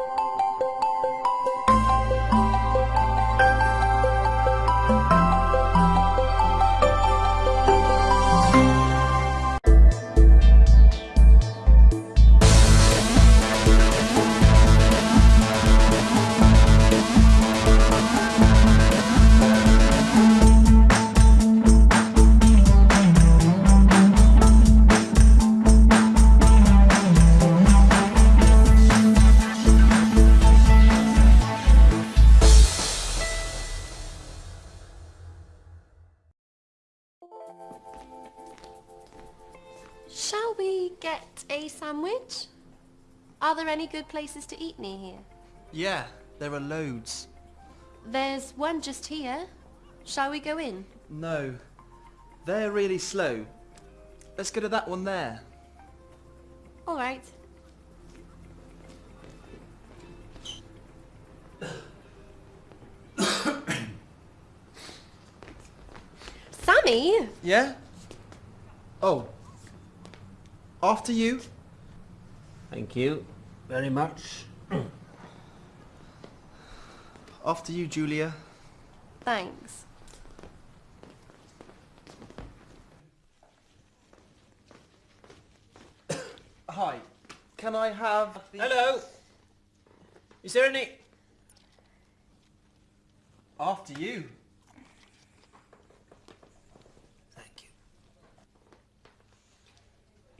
Shall we get a sandwich? Are there any good places to eat near here? Yeah, there are loads. There's one just here. Shall we go in? No, they're really slow. Let's go to that one there. All right. Sammy! Yeah? Oh. After you. Thank you very much. After you, Julia. Thanks. Hi. Can I have the... Hello. Is there any... After you. Thank you.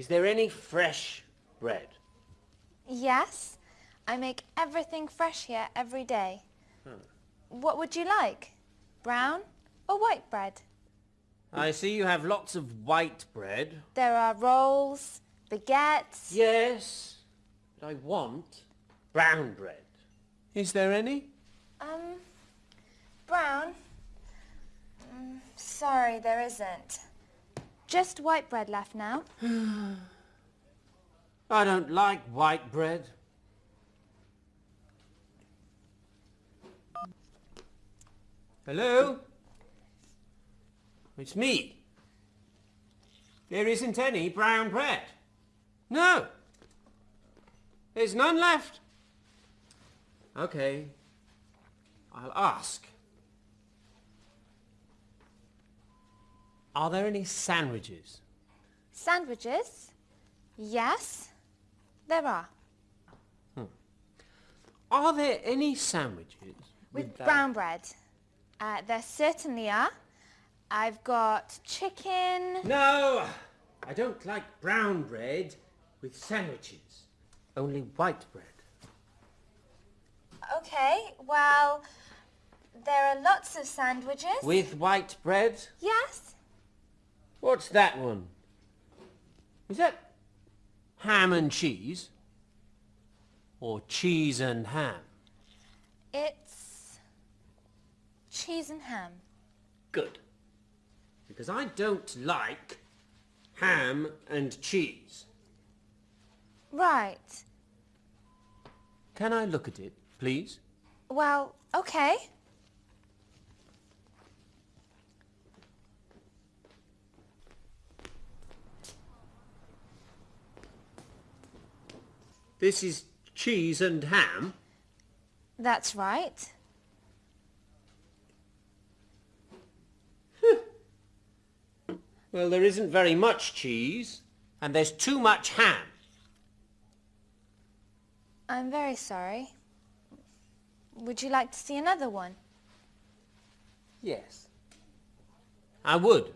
Is there any fresh bread? Yes, I make everything fresh here every day. What would you like? Brown or white bread? I see you have lots of white bread. There are rolls, baguettes. Yes, but I want brown bread. Is there any? Um, brown? Mm, sorry, there isn't. Just white bread left now. I don't like white bread. Hello? It's me. There isn't any brown bread. No. There's none left. Okay. I'll ask. Are there any sandwiches? Sandwiches? Yes, there are. Are there any sandwiches With that- brown bread. Uh, there certainly are. I've got chicken. No, I don't like brown bread with sandwiches. Only white bread. Okay, well, there are lots of sandwiches. With white bread? Yes. What's that one? Is that ham and cheese? Or cheese and ham? It's cheese and ham. Good. Because I don't like ham and cheese. Right. Can I look at it, please? Well, okay. This is cheese and ham. That's right. Well, there isn't very much cheese, and there's too much ham. I'm very sorry. Would you like to see another one? Yes. I would.